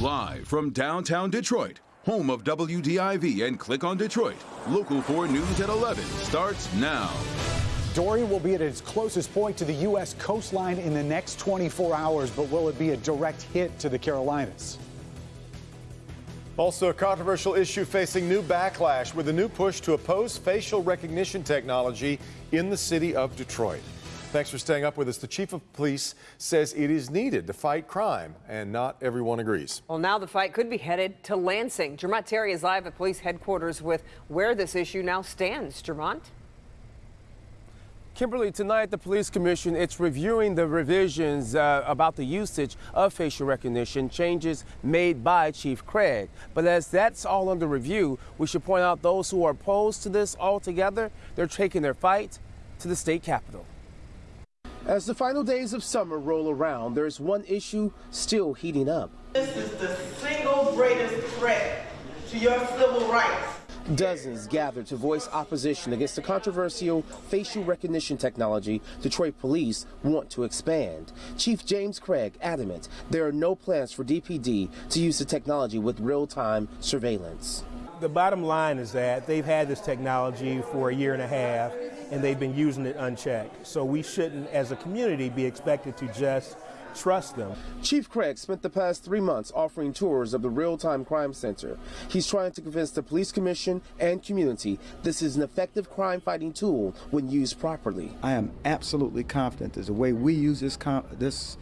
Live from downtown Detroit, home of WDIV and Click on Detroit, Local 4 News at 11 starts now. Dorian will be at its closest point to the U.S. coastline in the next 24 hours, but will it be a direct hit to the Carolinas? Also, a controversial issue facing new backlash with a new push to oppose facial recognition technology in the city of Detroit. Thanks for staying up with us. The chief of police says it is needed to fight crime, and not everyone agrees. Well, now the fight could be headed to Lansing. Jermont Terry is live at police headquarters with where this issue now stands. Jermont? Kimberly, tonight the police commission it's reviewing the revisions uh, about the usage of facial recognition changes made by Chief Craig. But as that's all under review, we should point out those who are opposed to this altogether, they're taking their fight to the state capitol. As the final days of summer roll around, there's one issue still heating up. This is the single greatest threat to your civil rights. Dozens gathered to voice opposition against the controversial facial recognition technology Detroit police want to expand. Chief James Craig adamant there are no plans for DPD to use the technology with real-time surveillance. The bottom line is that they've had this technology for a year and a half and they've been using it unchecked. So we shouldn't, as a community, be expected to just trust them. Chief Craig spent the past three months offering tours of the Real-Time Crime Center. He's trying to convince the police commission and community this is an effective crime-fighting tool when used properly. I am absolutely confident that the way we use this, this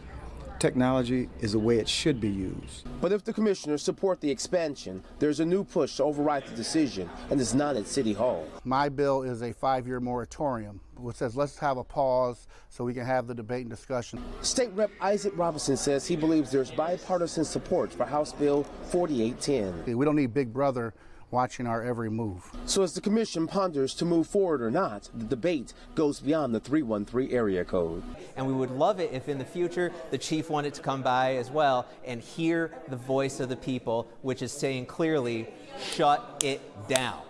technology is the way it should be used. But if the commissioners support the expansion, there's a new push to override the decision, and it's not at City Hall. My bill is a five-year moratorium, which says let's have a pause so we can have the debate and discussion. State Rep Isaac Robinson says he believes there's bipartisan support for House Bill 4810. We don't need Big Brother watching our every move. So as the commission ponders to move forward or not, the debate goes beyond the 313 area code. And we would love it if in the future the chief wanted to come by as well and hear the voice of the people, which is saying clearly, shut it down.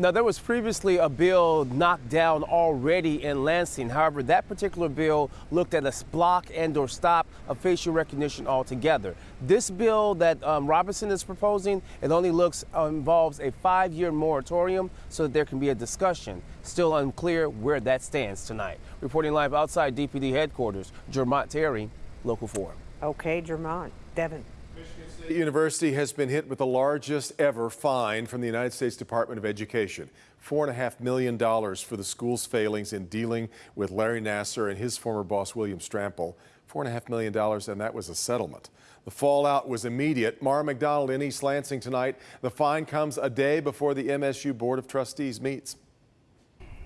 Now, there was previously a bill knocked down already in Lansing. However, that particular bill looked at a block and or stop of facial recognition altogether. This bill that um, Robinson is proposing, it only looks uh, involves a five-year moratorium so that there can be a discussion. Still unclear where that stands tonight. Reporting live outside DPD headquarters, Jermont Terry, Local 4. Okay, Jermont. Devin. University has been hit with the largest ever fine from the United States Department of Education. $4.5 million for the school's failings in dealing with Larry Nassar and his former boss, William Strampel. $4.5 million, and that was a settlement. The fallout was immediate. Mara McDonald in East Lansing tonight. The fine comes a day before the MSU Board of Trustees meets.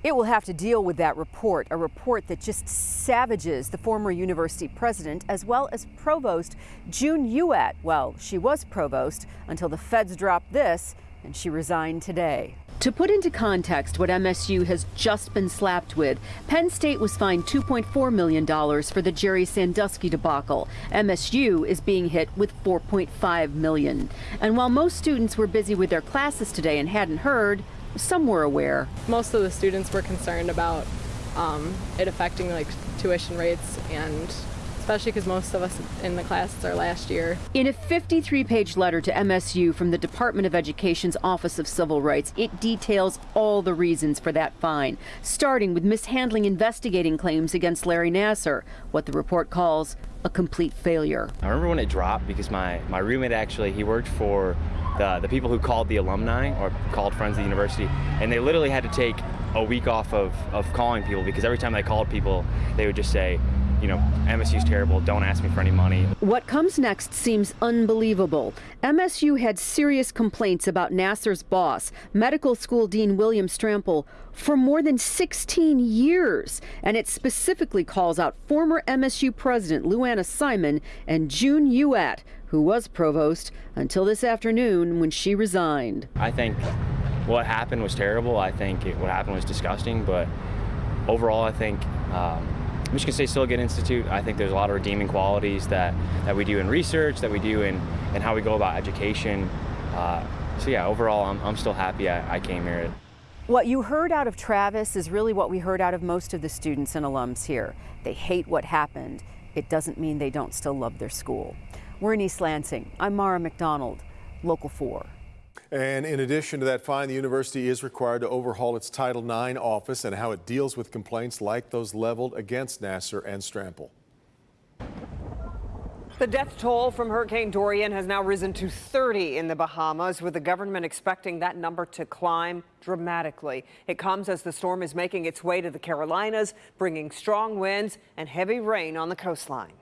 It will have to deal with that report, a report that just savages the former university president as well as provost June Youatt. Well, she was provost until the feds dropped this and she resigned today. To put into context what MSU has just been slapped with, Penn State was fined $2.4 million for the Jerry Sandusky debacle. MSU is being hit with 4.5 million. And while most students were busy with their classes today and hadn't heard, some were aware. Most of the students were concerned about um, it affecting like tuition rates and especially because most of us in the classes are last year. In a 53-page letter to MSU from the Department of Education's Office of Civil Rights, it details all the reasons for that fine, starting with mishandling investigating claims against Larry Nassar, what the report calls a complete failure. I remember when it dropped because my, my roommate actually, he worked for the, the people who called the alumni or called friends of the university, and they literally had to take a week off of, of calling people because every time they called people, they would just say, you know, MSU's terrible, don't ask me for any money. What comes next seems unbelievable. MSU had serious complaints about Nassar's boss, medical school dean William Strampel, for more than 16 years. And it specifically calls out former MSU president Lou Anna Simon and June Youatt, who was provost until this afternoon when she resigned. I think what happened was terrible. I think it, what happened was disgusting, but overall, I think um, Michigan State still a good institute. I think there's a lot of redeeming qualities that, that we do in research, that we do in, in how we go about education. Uh, so yeah, overall, I'm, I'm still happy I, I came here. What you heard out of Travis is really what we heard out of most of the students and alums here. They hate what happened. it doesn't mean they don't still love their school. We're in East Lansing. I'm Mara McDonald, Local 4. And in addition to that fine, the university is required to overhaul its Title IX office and how it deals with complaints like those leveled against Nassar and Strampel. The death toll from Hurricane Dorian has now risen to 30 in the Bahamas, with the government expecting that number to climb dramatically. It comes as the storm is making its way to the Carolinas, bringing strong winds and heavy rain on the coastline.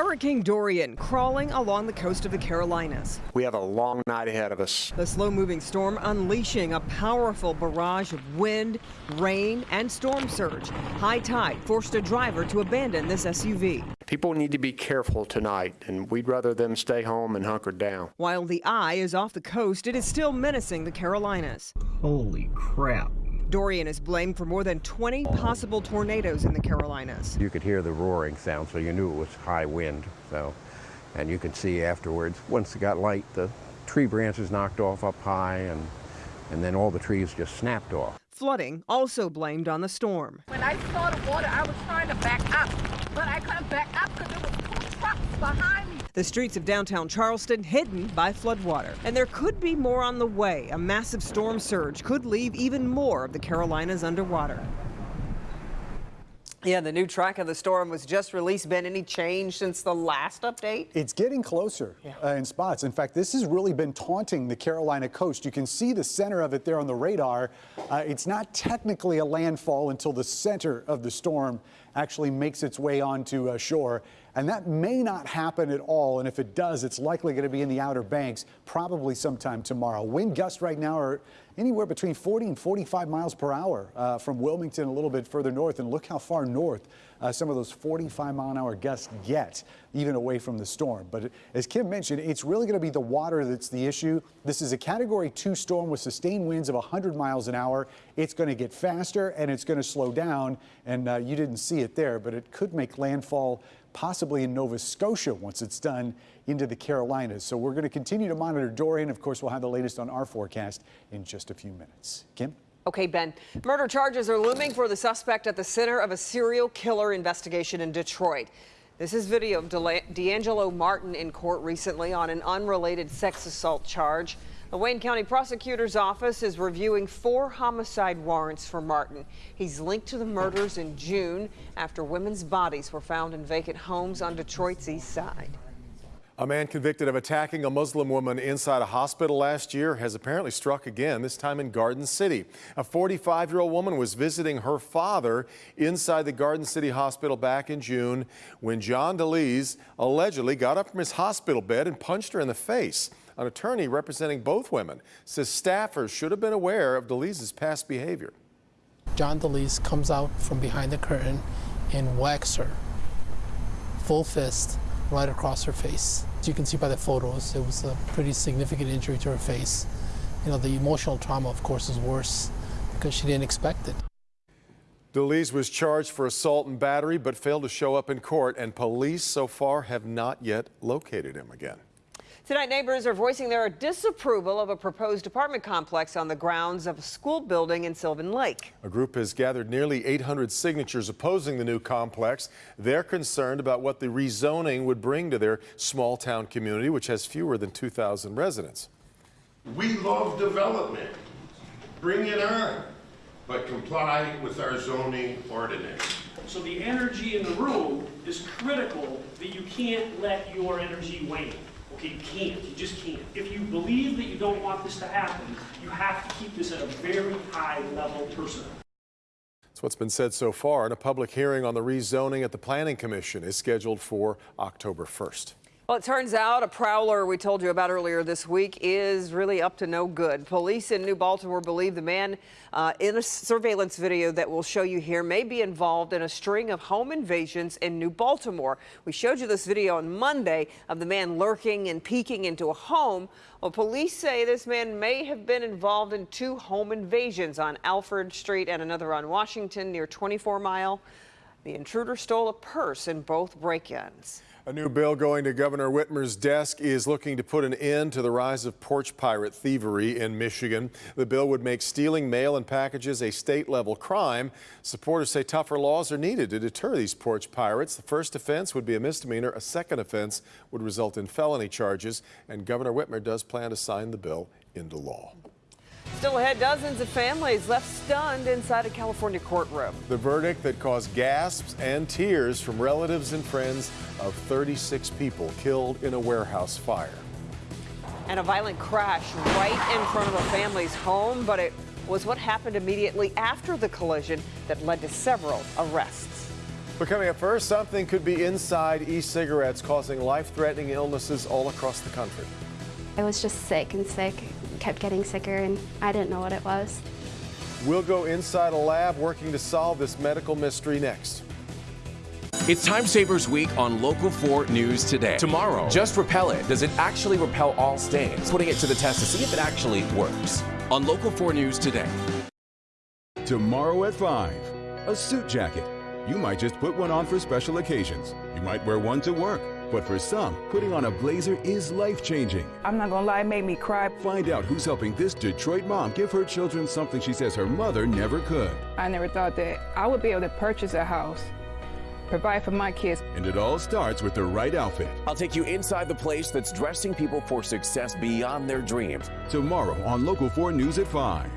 Hurricane Dorian crawling along the coast of the Carolinas. We have a long night ahead of us. The slow moving storm unleashing a powerful barrage of wind, rain, and storm surge. High tide forced a driver to abandon this SUV. People need to be careful tonight, and we'd rather them stay home and hunker down. While the eye is off the coast, it is still menacing the Carolinas. Holy crap. Dorian is blamed for more than 20 possible tornadoes in the Carolinas. You could hear the roaring sound, so you knew it was high wind. So, and you can see afterwards, once it got light, the tree branches knocked off up high, and and then all the trees just snapped off. Flooding also blamed on the storm. When I saw the water, I was trying to back up, but I couldn't back up because there was two trucks behind me. The streets of downtown Charleston hidden by floodwater. And there could be more on the way. A massive storm surge could leave even more of the Carolinas underwater. Yeah, the new track of the storm was just released. Been any change since the last update? It's getting closer yeah. uh, in spots. In fact, this has really been taunting the Carolina coast. You can see the center of it there on the radar. Uh, it's not technically a landfall until the center of the storm actually makes its way onto uh, shore. And that may not happen at all. And if it does, it's likely going to be in the Outer Banks probably sometime tomorrow. Wind gusts right now are anywhere between 40 and 45 miles per hour uh, from Wilmington a little bit further north. And look how far north uh, some of those 45 mile an hour gusts get, even away from the storm. But as Kim mentioned, it's really going to be the water that's the issue. This is a category two storm with sustained winds of 100 miles an hour. It's going to get faster and it's going to slow down. And uh, you didn't see it there, but it could make landfall possibly in Nova Scotia once it's done into the Carolinas. So we're going to continue to monitor Dorian. Of course, we'll have the latest on our forecast in just a few minutes. Kim? Okay, Ben. Murder charges are looming for the suspect at the center of a serial killer investigation in Detroit. This is video of D'Angelo Martin in court recently on an unrelated sex assault charge. The Wayne County Prosecutor's Office is reviewing four homicide warrants for Martin. He's linked to the murders in June after women's bodies were found in vacant homes on Detroit's east side. A man convicted of attacking a Muslim woman inside a hospital last year has apparently struck again, this time in Garden City. A 45-year-old woman was visiting her father inside the Garden City Hospital back in June when John DeLees allegedly got up from his hospital bed and punched her in the face. An attorney representing both women says staffers should have been aware of DeLee's past behavior. John DeLees comes out from behind the curtain and whacks her, full fist, right across her face. As you can see by the photos, it was a pretty significant injury to her face. You know, the emotional trauma, of course, is worse because she didn't expect it. DeLees was charged for assault and battery but failed to show up in court, and police so far have not yet located him again. Tonight, neighbors are voicing their disapproval of a proposed apartment complex on the grounds of a school building in Sylvan Lake. A group has gathered nearly 800 signatures opposing the new complex. They're concerned about what the rezoning would bring to their small town community, which has fewer than 2,000 residents. We love development. Bring it on, but comply with our zoning ordinance. So the energy in the room is critical that you can't let your energy wane. You can't. You just can't. If you believe that you don't want this to happen, you have to keep this at a very high level personnel. That's what's been said so far, and a public hearing on the rezoning at the Planning Commission is scheduled for October 1st. Well, it turns out a prowler we told you about earlier this week is really up to no good. Police in New Baltimore believe the man uh, in a surveillance video that we'll show you here may be involved in a string of home invasions in New Baltimore. We showed you this video on Monday of the man lurking and peeking into a home. Well, police say this man may have been involved in two home invasions on Alfred Street and another on Washington near 24 Mile. The intruder stole a purse in both break-ins. A new bill going to Governor Whitmer's desk is looking to put an end to the rise of porch pirate thievery in Michigan. The bill would make stealing mail and packages a state level crime. Supporters say tougher laws are needed to deter these porch pirates. The first offense would be a misdemeanor. A second offense would result in felony charges. And Governor Whitmer does plan to sign the bill into law. Still ahead, dozens of families left stunned inside a California courtroom. The verdict that caused gasps and tears from relatives and friends of 36 people killed in a warehouse fire. And a violent crash right in front of a family's home, but it was what happened immediately after the collision that led to several arrests. But coming up first, something could be inside e-cigarettes causing life-threatening illnesses all across the country. I was just sick and sick, kept getting sicker, and I didn't know what it was. We'll go inside a lab working to solve this medical mystery next. It's Time Savers Week on Local 4 News Today. Tomorrow, just repel it. Does it actually repel all stains? Putting it to the test to see if it actually works. On Local 4 News Today. Tomorrow at 5, a suit jacket. You might just put one on for special occasions. You might wear one to work. But for some, putting on a blazer is life changing. I'm not gonna lie, it made me cry. Find out who's helping this Detroit mom give her children something she says her mother never could. I never thought that I would be able to purchase a house, provide for my kids. And it all starts with the right outfit. I'll take you inside the place that's dressing people for success beyond their dreams. Tomorrow on Local 4 News at 5.